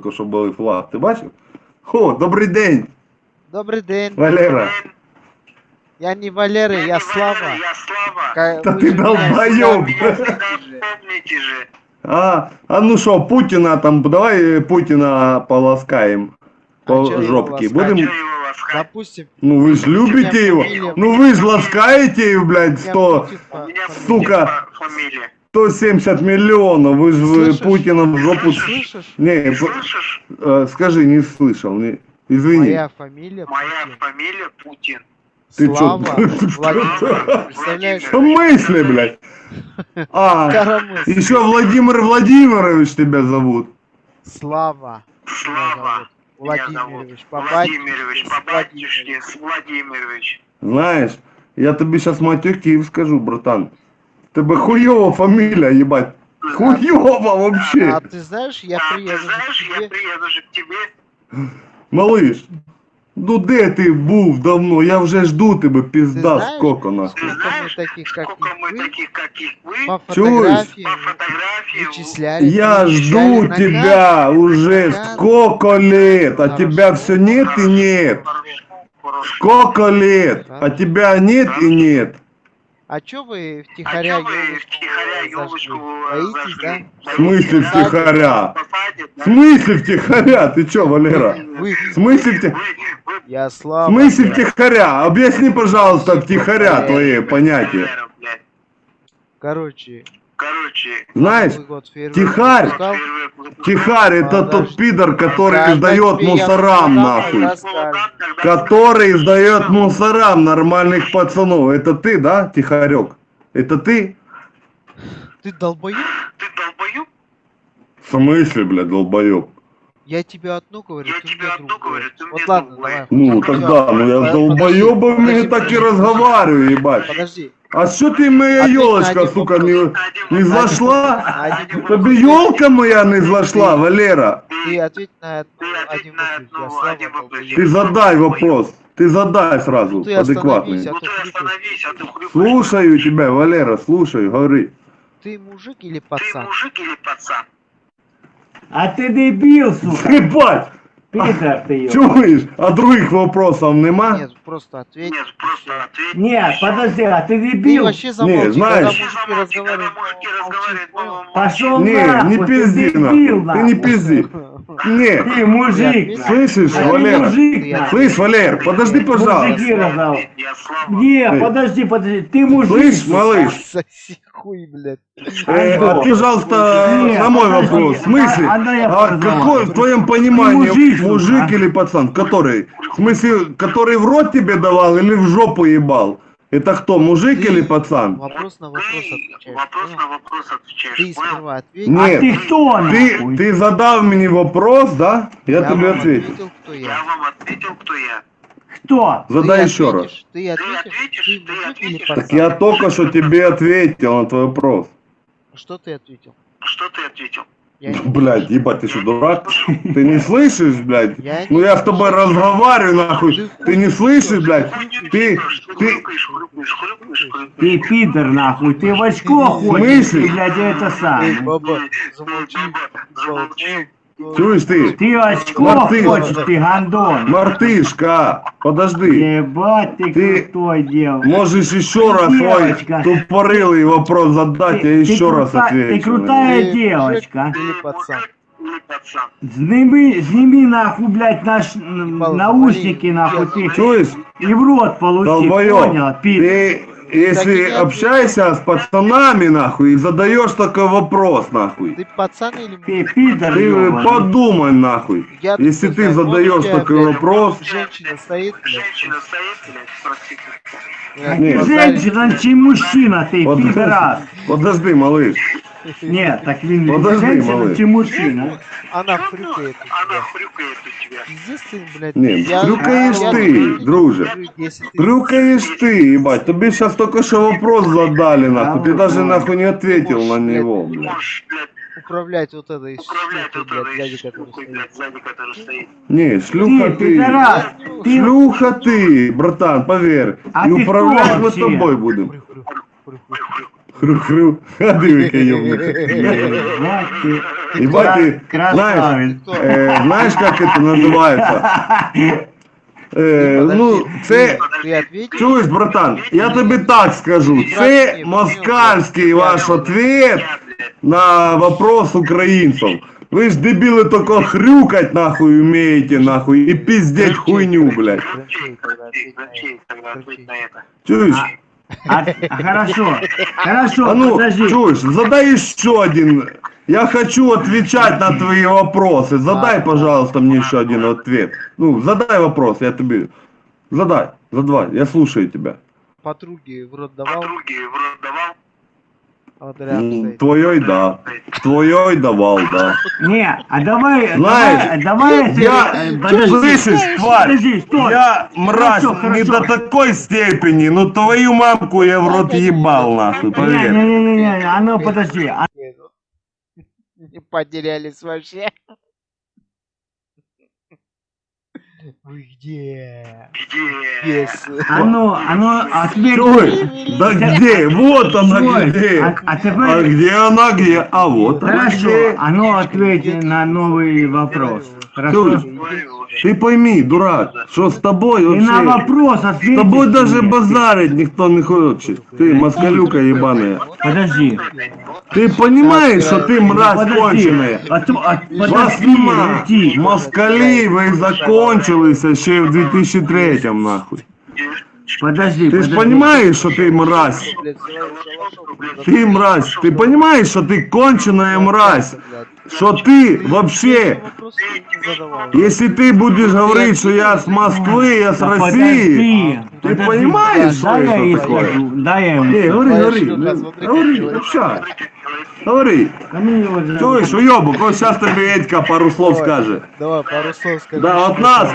тільки що були флаг. Ти бачив? О, добрий день, Добрый день. Валера. Я не Валера, я Слава. Я Слава. Ка- Та вы ти же меня долбоёб. всегда- Меня всегда помните же. А, а ну що, Путіна там, давай э, Путіна поласкаем по А чё его жопке. ласкать? Будем, Чё его ласкать? Допустим, ну вы ж любите его. фамилия- Ну вы ж ласкаете, блядь, у меня 100, Путин У по- меня фамилия. Сука. фа- фамилия. 170 миллионов. Вы же Слышишь? Путина в жопу... Слышишь? Не, слышишь? э, скажи, не слышал. Не, извини. Моя фамилия Моя Путин. фамилия Путин. Ты чё? Слава что? Владимир. Представляешь? В смысле, блядь? А, еще Владимир Владимирович тебя зовут. Слава. Слава. Владимирович. Владимирович, с Владимирович. Знаешь, я тебе сейчас матюки скажу, братан. Тебе хуёва фамилия, ебать. Хуёва вообще. А ты знаешь, я а, приеду ты знаешь, к я тебе. приеду же к тебе. Малыш, ну де ти був давно? Я вже жду тебе, Ты пізда, знаешь, сколько Ты нахуй. сколько мы знаешь, таких, как сколько и мы вы, таких, как и вы, по Чуешь? фотографии по фотографии вычисляли. Я жду тебя уже сколько лет, а тебя все нет и нет. Сколько лет, а тебя нет и нет. А чё вы А втихаря чё вы зажгли? ёлочку Боитесь, да? В смысле втихаря? В смысле втихаря? Ты чё, Валера? Вы, В смысле втихаря? Я В слава. смысле втихаря? Объясни, пожалуйста, втихаря твои понятия. Короче, Короче, Знаешь, год тихарь. Тихарь это Подожди. тот пидор, который я мусорам нахуй. Который сдает мусорам нормальных пацанов. Это ты, да, Тихарек? Это ты? Ты долбоёб? Ты долбоёб? В смысле, блядь, долбоеб? Я тебе одно говорю, Я ты тебе мне говорю, ты Вот мне ладно, давай. Ну, тогда, ну я с долбоебами так и разговариваю, ебать. Подожди. А что ты моя елочка, один сука, не, не зашла? Тебе елка моя не зашла, Валера? Ты ответь на Ты один вопрос. Одну-. Ты задай вопрос. Ты задай сразу, Ну ты адекватный. а Ну ты а ты. Слушаю тебя, Валера, слушаю, говори. Ты мужик или Ты пацан? мужик или пацан? А ты дебил, сука! Ебать! Пидор ты, ёб. Чуешь? А других вопросов нема? Нет, просто ответь. Нет, просто ответь. Нет, подожди, а ты Ты дебил? вообще замолчи, знаешь- когда Ты мужики разговаривают. мужики молчи. Пошел Не, нахуй, не ты пизди, дебил, нахуй. Ты не пизди. Не, Ты мужик, нахуй. слышишь, Ты Валера? мужик, Я- нахуй. Слышь, Валер, подожди, пожалуйста. Мужики слава. Не, подожди, подожди, ты мужик. Слышь, малыш, Соси хуй, блядь. э, Андон. а, пожалуйста, на мой подожди, вопрос. В смысле? а- а какой в твоем понимании мужик, а? или пацан? Который? В смысле, который в рот тебе давал или в жопу ебал? Это кто, мужик Ты или пацан? Вопрос на вопрос Ты отвечаешь. вопрос на вопрос отвечаешь. Ты сперва ответь. Не. А Нет. ты кто, Ты, нахуй? ты задал мне вопрос, да? Я, Я тебе вам ответил. кто Я я. вам ответил, кто я. Кто? Задай Ты еще раз. ответишь, Ты ответишь, ответишь, ты ты мужик или ответишь. Так я только что тебе ответил на твой вопрос. Что ты ответил? Что ты ответил? Я не Блядь, ебать, ты что, дурак? Ты не слышишь, блядь? Я Ну не я с тобой разговариваю, нахуй. Ты не слышишь, блядь? Ты, ты, Ты пидор, нахуй. Ты в очко ходишь, смысле? ты, блядь, это самое. баба, замолчи. баба, замолчи. Чуешь ты? Ты в очко Мартын. хочешь, ты гандон. Мартышка, подожди. Ебать ты, Ты- крутой дел. Можешь еще раз Девочка. свой тупорылый вопрос задать, я еще раз крута- отвечу. Ты крутая Ты девочка. мужик Или пацан? Сними, сними нахуй, блядь, наш наушники, нахуй, ты. Чуешь? и в рот получи, Долбоёб, понял, пидор. ты если Так я- общаешься с пацанами, нахуй, и задаешь такой вопрос, нахуй, Ты пацан или Ты пидор, ты ёбаный. подумай, нахуй. Я Если ты знаю, задаешь тебя, такой блядь, вопрос, Женщина стоит, блядь. Женщина стоит, блядь, блядь, Нет. Женщина, чи мужчина, ты, Под- пидорас. подожди, малыш, Нет, так він Подожди, женщина малыш. чи мужчина. Она хрюкает у Она тебя. хрюкает у тебя. Пиздец ты, блядь. Не, я- хрюкаешь я ты, люблю, друже. если ты- ебать, тебе сейчас только что вопрос задали, нахуй, ты даже нахуй не ответил на него, блядь. управлять вот этой управлять штукой, вот блядь, сзади, штукой, стоит. блядь, сзади, которая стоит. Не, шлюха Ты, ты. пидорас, ты Шлюха ты, братан, поверь. А И управлять мы с тобой будем. Хрю-хрю. А диви, який ёбнук. Вот ты. Ебать ты, знаешь, Красавец. э, знаешь, как это называется? Э, ну, це, Ты ответил? чуєш, братан, я тобі так скажу, це москальський ваш ответ Я, блядь, на вопрос українців. Ви ж дебіли тільки хрюкать нахуй вмієте нахуй і пиздеть хуйню, блядь. Грачей, А, а, хорошо. Хорошо, А ну, подожди. чуешь, задай еще один. Я хочу отвечать на твои вопросы. Задай, пожалуйста, мне еще один ответ. Ну, задай вопрос, я тебе... Задай, задавай, я слушаю тебя. Подруги в рот давал, Подруги в рот давал? Стоит. Твоей да. Твоей давал, да. Не, а давай, Знаешь, давай, давай, Я, э, подожди. слышишь, тварь, Подожди, стой. я мразь Хорошо, не хорошо. до такой степени, но твою мамку я в рот ебал, нахуй, поверь. Не-не-не, а ну подожди. а- Не потерялись вообще. Вы где? Где? Yes. А ну, а ну? Да где? Вот она где. а- а А где она где? А вот она Хорошо, где. а ну ответь на новый вопрос. Хорошо? Ты пойми, дурак, что с тобой И на вообще... вопрос С ответь. тобой даже базарить никто не хочет. Ты москалюка ебаная. Подожди. Ты понимаешь, что ты мразь Подожди. конченая? Вас Подожди, нема. уйти. Москалі ви закончилися ще в 2003 нахуй. Подожди, Ты ж подожди. понимаешь, что ты мразь? Ты мразь, ты понимаешь, что ты конченая мразь? Что ты вообще, если ты будешь говорить, что я с Москвы, я с Да России, ты понимаешь, что это такое? скажу, дай я ему Не, говори, говори, говори, общай, говори. Чуешь, уебок, вот сейчас тебе Едька пару слов скажет. Давай, пару слов скажи. Да, от нас,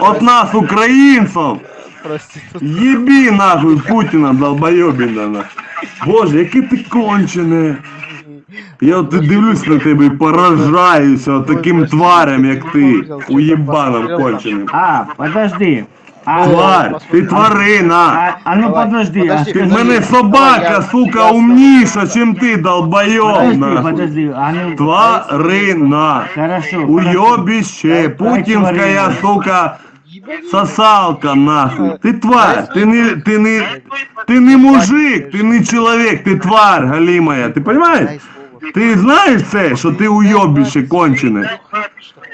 от нас, українців, Проститут. Єбі нахуй Путіна, долбойобіна нахуй. Боже, яке ти кончене. Я от дивлюсь на тебе і поражаюся от таким тварям, як ти, уєбаном конченим. А, подожди. А, Тварь, ти тварина. а, а ну подожди, а подожди, Ти в мене собака, я- сука, умніша, чим ти, долбойоб, Подожди, нахуй. подожди, а ну... Тварина. Хорошо. Уебище, путінська, сука, сосалка, нахуй. Ти тварь, ти не, ти не, ти не мужик, ти не чоловік, ти тварь, галімая. Ти понимаешь? Ти знаєш це, що ти уйобище кончене?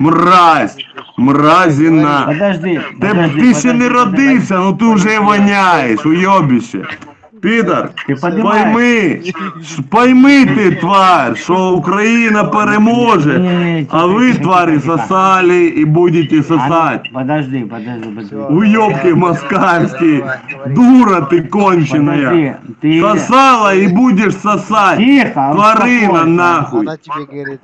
Мразь, мразіна. Подожди, Ти, подожди, ти ще не родився, ну ти вже воняєш, уйобище. Підар, Ти понімаєш? пойми, ш- пойми ти, тварь, що Україна переможе, Ні-ні-ні, а ви, тихо, тварі, тихо, тихо. сосали і будете А ну, сосать. Подожди, подожди, подожди. Уёбки москальские, дура ты конченая. Подожди, ты... Сосала и будешь сосать. Тихо, Тварина успокойся. нахуй. Она тебе говорит,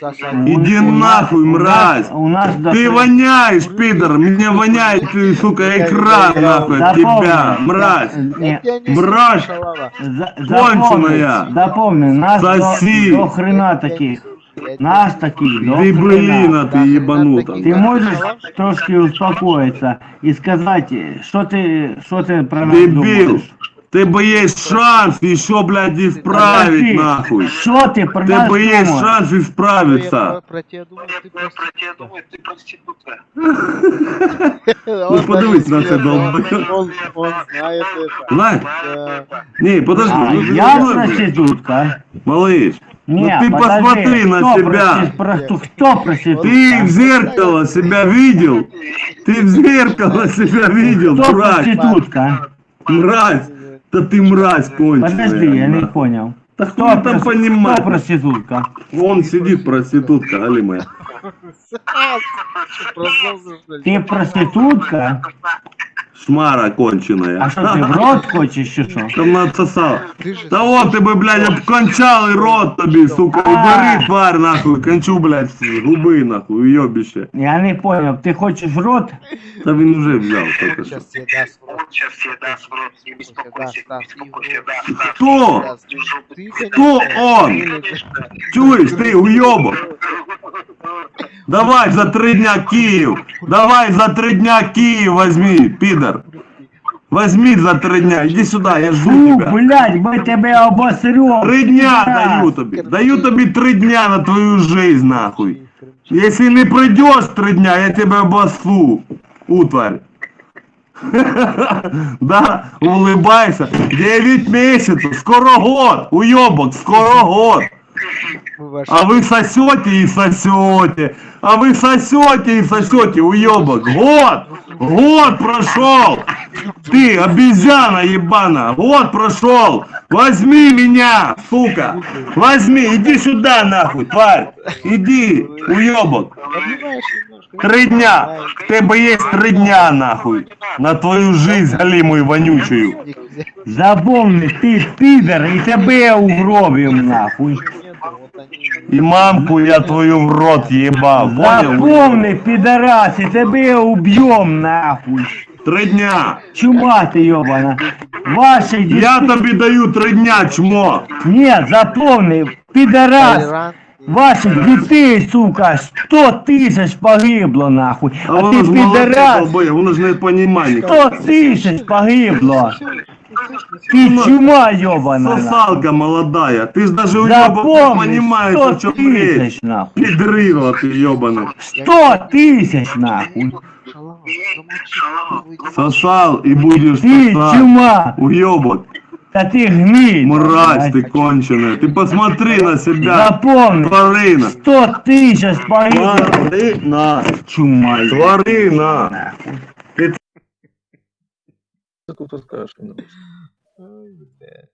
сосать. У- Иди у нас- нахуй, у нас- мразь. У нас Ты до- воняешь, пидор, мне воняет, ты, сука, экран нахуй от Запомни, тебя, мразь. Не, Шалава. за- Конченая. запомни, запомни, нас Соси. до, до хрена таких. Нас таких до Ты, блин, хрена. а ты ебанута. Ты можешь трошки успокоиться и сказать, что ты, что ты про нас Дебил. думаешь? Тебе есть шанс еще, блядь, исправить нахуй. Что ты про нас Тебе есть думаешь? шанс исправиться. про- про тебя думаю, Я ты про проститутка. тебя думаю, ты проститутка. Он Ну, подивись на це, смеется, долбоёб. Он он знает это. Знаешь? Да. Не, подожди, А, ну ты я блядь. проститутка. Малыш, Не, ну ты подожди, посмотри на себя. кто проститутка? Ты в зеркало себя видел? Ты в зеркало себя видел, Кто дурак? проститутка? Мразь. Да ты мразь конченая. Подожди, я не понял. Да Кто, там понимать. кто проститутка? Вон сидит проститутка, ли? Ты проститутка? Шмара конченая. А что ты в рот хочешь еще что? Там надсосал. Ты же Да вот тебе, блядь, обкончал и рот тобі, сука, убери, тварь, нахуй, кончу, блядь, з губи, нахуй, уйобище. Я не понял, ты хочешь в рот? Та він вже взяв, тільки що. сейчас тебе даст в рот. Он сейчас тебе даст в рот, не беспокойся, Да, не да, беспокойся, да. да, да. Хто? Даст. Ты, Хто он? конечно, Чуєш ти, уйобок? Давай за три дня Київ. Давай за три дня Київ возьми, підар. Возьми за три дня, иди сюда, я жду Фу, тебя. блядь, мы тебе обосрем. Три дня даю тобі. Даю тобі три дня на твою жизнь, нахуй. Если не пройдешь три дня, я тебя обосру, утварь. Да, улыбайся. Девять месяцев, скоро год, уебок, скоро год. А вы сосете и сосете. А вы сосете и сосете, уебок. Год! Год прошел! Ты, обезьяна ебана! Год прошел! Возьми меня, сука! Возьми, иди сюда нахуй, тварь! Иди, уебок! Три дня! В тебе есть три дня нахуй! На твою жизнь галимую вонючую! Запомни, ти підер і тебе угробим нахуй. И мамку я твою в рот ебал, понял? Запомни, підарас, і тебе уб'єм нахуй. Три дня! Чума ти йобана. Ваші діти... Я тобі даю три дня, чмо! Ні, запомни, підарас. Ваших дітей, сука, 100 тисяч погибло нахуй. А А ти ж підарас, долбоє, воно ж не понімає. 100 тисяч погибло. Ти чума нахуй. Сосалка молодая, ты ж даже уебок не Запомни, понимаешь, 100 о чем речь. нахуй. Педрила ты ебаный. 100 тисяч нахуй. Сосал и будешь Ти сосать. чума, Уебок, та ти гниль. мразь ты конченая. Ты посмотри на себя. Запомни, Тварина. 100 тисяч погибло. Тварина. Чума. Тварина. Таку скажеш. 言う、